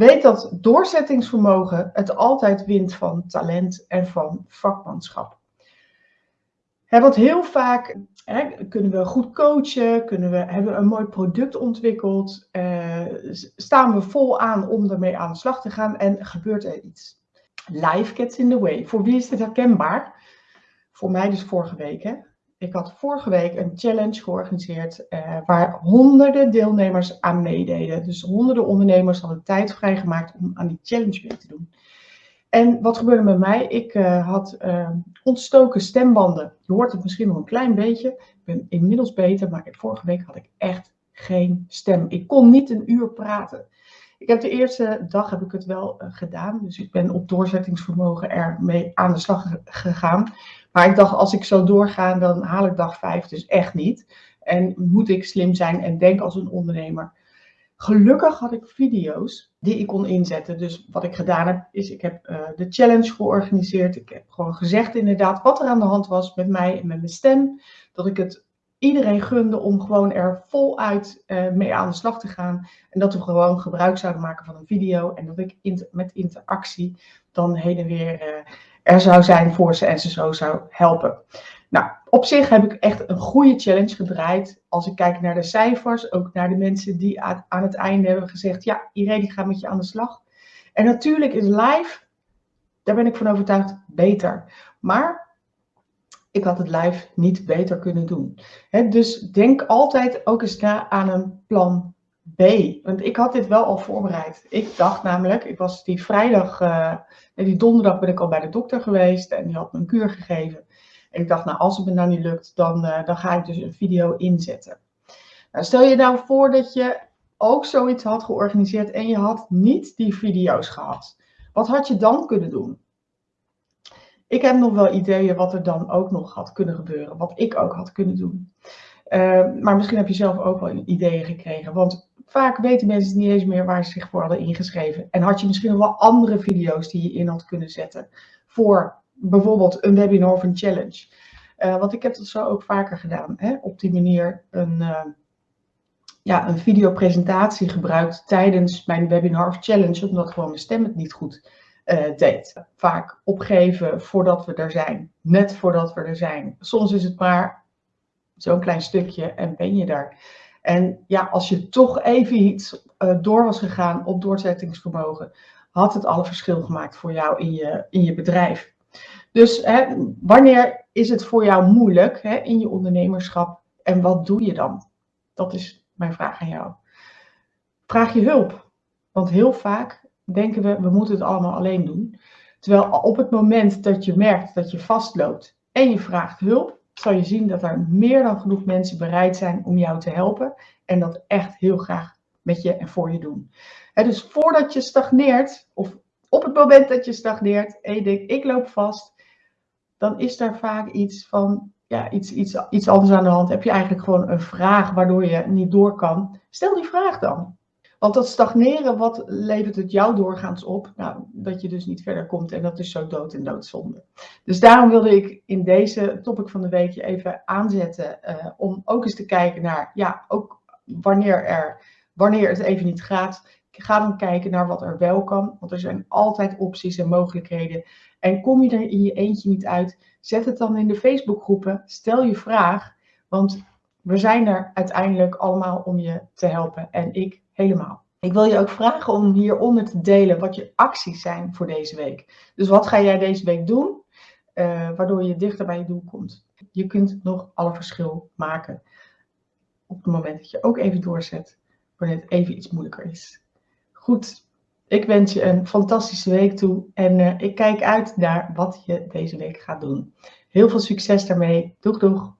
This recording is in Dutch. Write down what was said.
Weet dat doorzettingsvermogen het altijd wint van talent en van vakmanschap. He, want heel vaak kunnen we goed coachen, kunnen we, hebben we een mooi product ontwikkeld, eh, staan we vol aan om ermee aan de slag te gaan en gebeurt er iets. Life gets in the way. Voor wie is dit herkenbaar? Voor mij dus vorige week. Hè? Ik had vorige week een challenge georganiseerd uh, waar honderden deelnemers aan meededen. Dus honderden ondernemers hadden tijd vrijgemaakt om aan die challenge mee te doen. En wat gebeurde met mij? Ik uh, had uh, ontstoken stembanden. Je hoort het misschien nog een klein beetje. Ik ben inmiddels beter, maar vorige week had ik echt geen stem. Ik kon niet een uur praten. Ik heb de eerste dag heb ik het wel uh, gedaan. Dus ik ben op doorzettingsvermogen ermee aan de slag gegaan. Maar ik dacht, als ik zo doorga, dan haal ik dag vijf dus echt niet. En moet ik slim zijn en denk als een ondernemer. Gelukkig had ik video's die ik kon inzetten. Dus wat ik gedaan heb, is ik heb uh, de challenge georganiseerd. Ik heb gewoon gezegd inderdaad wat er aan de hand was met mij en met mijn stem. Dat ik het iedereen gunde om gewoon er voluit uh, mee aan de slag te gaan. En dat we gewoon gebruik zouden maken van een video. En dat ik inter met interactie dan heen en weer uh, er zou zijn voor ze en ze zo zou helpen. Nou, op zich heb ik echt een goede challenge gedraaid. Als ik kijk naar de cijfers, ook naar de mensen die aan, het einde hebben gezegd: Ja, Irene, ik ga met je aan de slag. En natuurlijk is live, daar ben ik van overtuigd, beter. Maar ik had het live niet beter kunnen doen. dus denk altijd ook eens na aan een plan B. Want ik had dit wel al voorbereid. Ik dacht namelijk, ik was die vrijdag, uh, die donderdag ben ik al bij de dokter geweest en die had me een kuur gegeven. En ik dacht, nou, als het me nou niet lukt, dan, uh, dan ga ik dus een video inzetten. Nou, stel je nou voor dat je ook zoiets had georganiseerd en je had niet die video's gehad. Wat had je dan kunnen doen? Ik heb nog wel ideeën wat er dan ook nog had kunnen gebeuren, wat ik ook had kunnen doen. Uh, maar misschien heb je zelf ook wel ideeën gekregen. Want vaak weten mensen niet eens meer waar ze zich voor hadden ingeschreven. En had je misschien wel andere video's die je in had kunnen zetten voor bijvoorbeeld een webinar of een challenge. Uh, want ik heb dat zo ook vaker gedaan. Hè? Op die manier een, uh, ja, een videopresentatie gebruikt tijdens mijn webinar of challenge, omdat gewoon mijn stem het niet goed uh, deed. Vaak opgeven voordat we er zijn, net voordat we er zijn. Soms is het maar zo'n klein stukje en ben je daar. En ja, als je toch even iets door was gegaan op doorzettingsvermogen, had het alle verschil gemaakt voor jou in je, in je bedrijf. Dus hè, wanneer is het voor jou moeilijk hè, in je ondernemerschap en wat doe je dan? Dat is mijn vraag aan jou. Vraag je hulp. Want heel vaak denken we, we moeten het allemaal alleen doen. Terwijl op het moment dat je merkt dat je vastloopt en je vraagt hulp, zal je zien dat er meer dan genoeg mensen bereid zijn om jou te helpen en dat echt heel graag met je en voor je doen. dus voordat je stagneert, of op het moment dat je stagneert en je denkt, ik loop vast, dan is daar vaak iets van, ja, iets, iets, iets anders aan de hand. Heb je eigenlijk gewoon een vraag waardoor je niet door kan? Stel die vraag dan. Want dat stagneren, wat levert het jou doorgaans op? Nou, dat je dus niet verder komt en dat is zo dood en doodzonde. Dus daarom wilde ik in deze topic van de week je even aanzetten uh, om ook eens te kijken naar, ja, ook wanneer, er, wanneer het even niet gaat, ga dan kijken naar wat er wel kan. Want er zijn altijd opties en mogelijkheden. En kom je er in je eentje niet uit, zet het dan in de Facebookgroepen. Stel je vraag, want we zijn er uiteindelijk allemaal om je te helpen. En ik helemaal. Ik wil je ook vragen om hieronder te delen wat je acties zijn voor deze week. Dus wat ga jij deze week doen, uh, waardoor je dichter bij je doel komt. Je kunt nog alle verschil maken op het moment dat je ook even doorzet, wanneer het even iets moeilijker is. Goed, ik wens je een fantastische week toe en uh, ik kijk uit naar wat je deze week gaat doen. Heel veel succes daarmee. Doeg doeg!